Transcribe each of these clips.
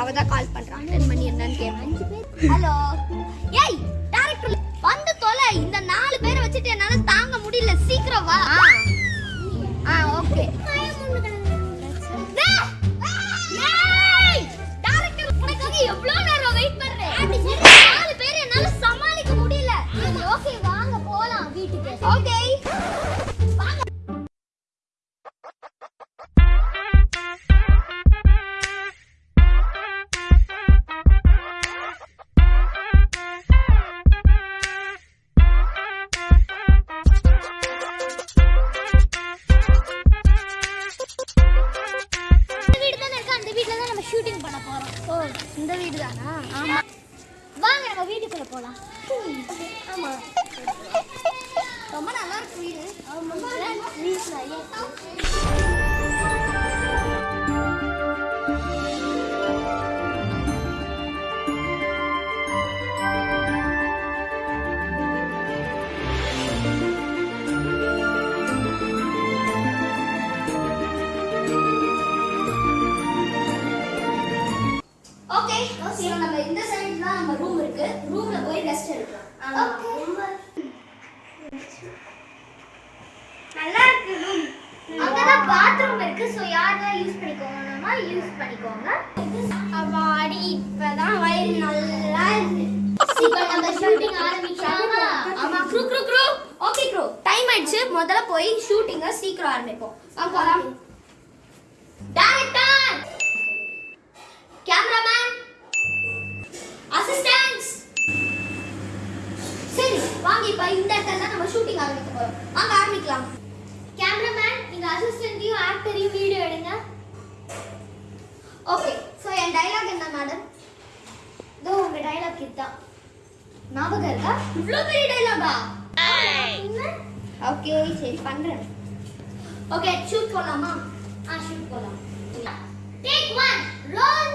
அவதான் கால் பண்றான் அட்டன் பண்ணி என்னன்னு கேட்பேன் ஹலோ ஓ இந்த வீடு தானா ஆமா. வாங்க நம்ம வீட்டுக்குள்ள போலாம். ஆமா. ரொம்ப நல்லா இருக்கு வீடு. யூஸ் பண்ணிக்கோங்க. அவாடி இப்பதான் வயிறு நல்லா இருக்கு. இப்போ நம்ம ஷூட்டிங் ஆரம்பிச்சாமா ஆமா crew crew crew okay crew time ஆயிடுச்சு. முதல்ல போய் ஷூட்டிங்க சீக்கிரம் ஆரம்பிப்போம். வா போலாம். டைரக்டர் கேமராமேன் அசிஸ்டன்ட்ஸ் சரி வாங்க இப்ப இந்த இடத்துல தான் நம்ம ஷூட்டிங் ஆரம்பிக்க போறோம். வாங்க ஆரம்பிக்கலாம். கேமராமேன் நீங்க அசிஸ்டன்ட்டையும் ஆக்டரையும் வீடியோ எடுங்க. ஓகே ஸோ என் டைலாக் என்ன மேடம் இதோ உங்க டைலாக் இதுதான். ஞாபகம் இருக்கா? இவ்வளோ பெரிய டைலாகா ஓகே சரி பண்றேன். ஓகே ஷூட் போலாமா? ஆ ஷூட் போலாம். டேக் ஒன் ரோல்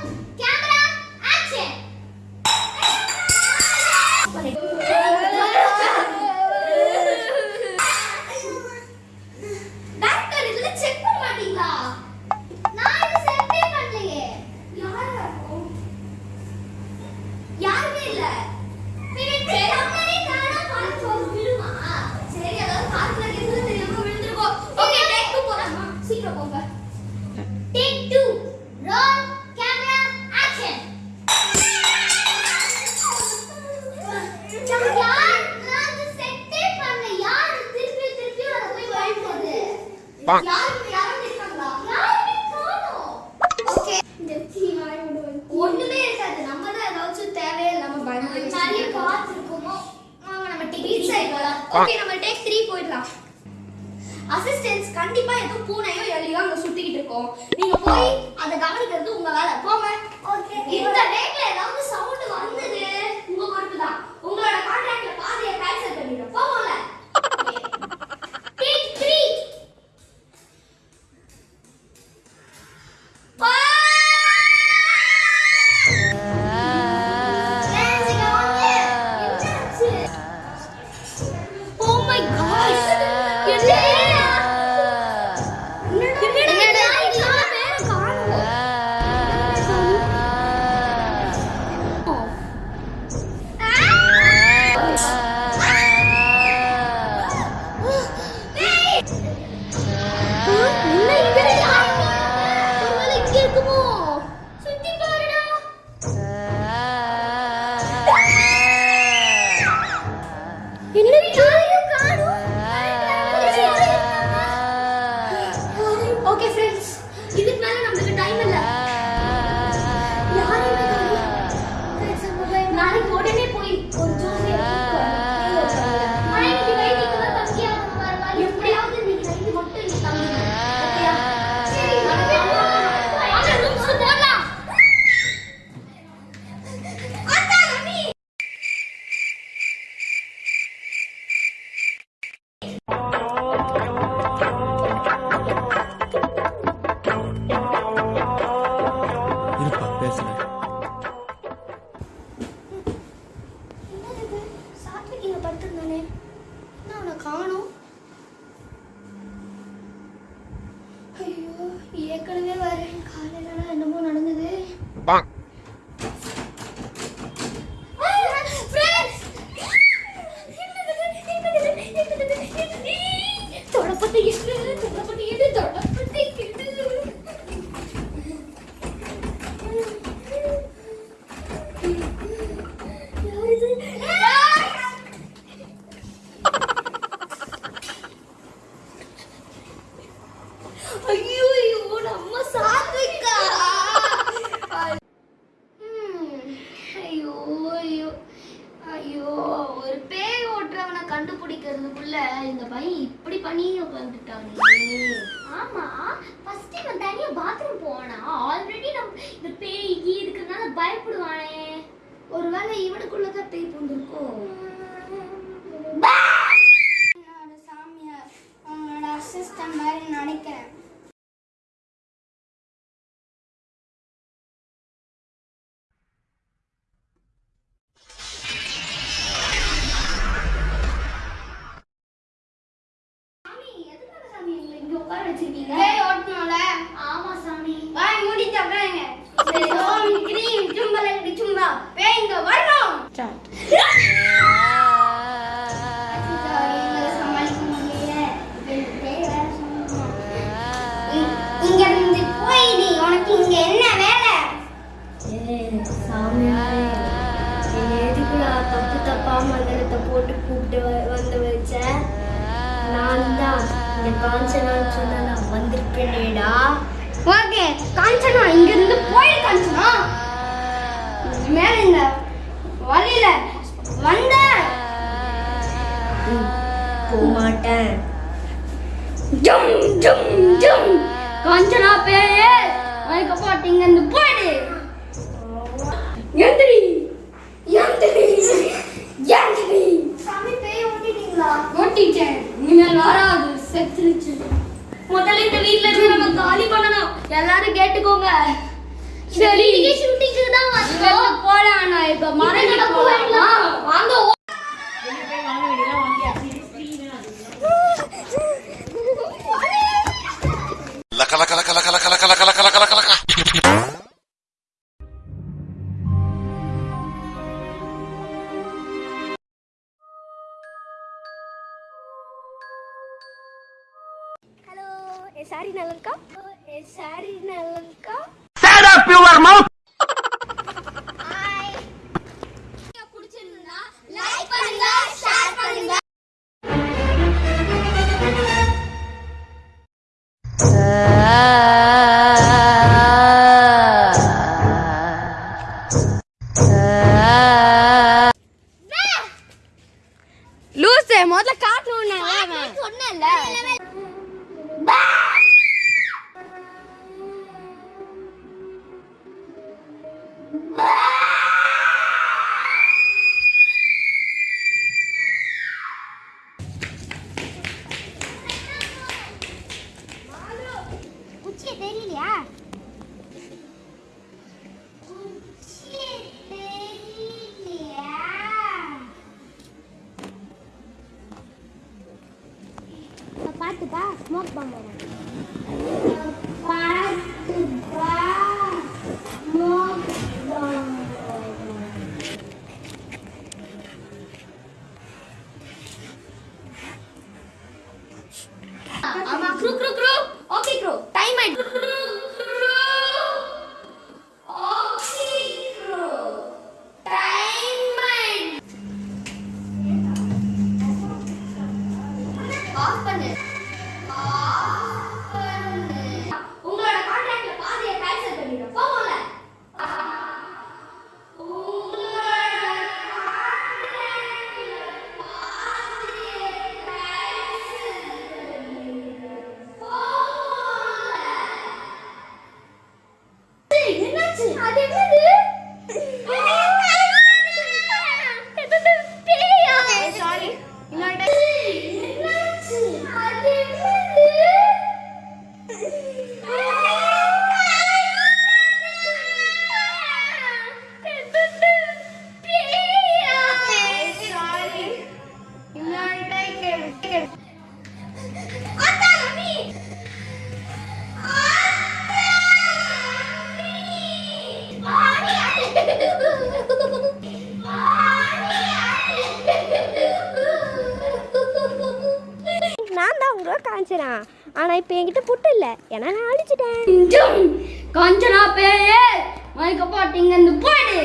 இருக்காது நம்ம தான் ஏதாச்சும் தேவையில்லாம பயந்து நிறைய பார்த்துருக்கோமோ? வாங்க நம்ம டிக்கெட் சைடு ஓகே நம்ம டேக் த்ரீ போயிடலாம். அசிஸ்டன்ஸ் கண்டிப்பா ஏதோ பூனையோ எலியோ அங்க சுத்திக்கிட்டு இருக்கோம். நீங்க போய் அதை கவனிக்கிறது உங்க வேலை. போங்க. ஓகே இந்த டேக்ல ஏதாவது சவுண்ட் வந்தது உங்க பொறுப்பு தான் உங்களோட கான்ட்ராக்ட்ல பாதியை கேன்சல் பண்ணிடுறோம் போகல que se ஏற்கனவே வரேன் காலையில என்னமோ நடந்தது. பயப்படுவானே? ஒருவேளை இவனுக்குள்ள கத்தை பூந்திருக்கோ தப்பு தப்பா மந்திரத்தை போட்டு கூப்பிட்டு வந்து வச்ச நான் தான் இந்த சொன்ன நான் வந்திருக்கேனேடா. ஓகே காஞ்சனா இங்க இருந்து போயிடு காஞ்சனா. மேல இந்த வழியில வந்த போக மாட்டேன் ஜம் ஜம் ஜம். காஞ்சனா பேயே அதுக்கப்புறம் இங்க இருந்து போயிடு. எந்திரி எந்திரி எந்திரி சாமி பேய் ஓட்டிட்டீங்களா? ஓட்டிட்டேன். இனிமேல் வராது செத்துருச்சு. முதல்ல இந்த வீட்ல இருந்து நம்ம காலி பண்ணணும். எல்லாரும் கேட்டுக்கோங்க. சரி. ஷூட்டிங்க்கு தான் வந்தோம். போலாம் நான் இப்ப மரம் போயிடலாம். வாங்க Eh, sari nak lengkap? Eh, sari? Vamos. ஆனால் இப்போ என்கிட்ட புட்டு இல்லை ஏன்னா நான் அழிச்சிட்டேன் ஜும். காஞ்சனா பேயே மயக்க பாட்டிங்க போயிடு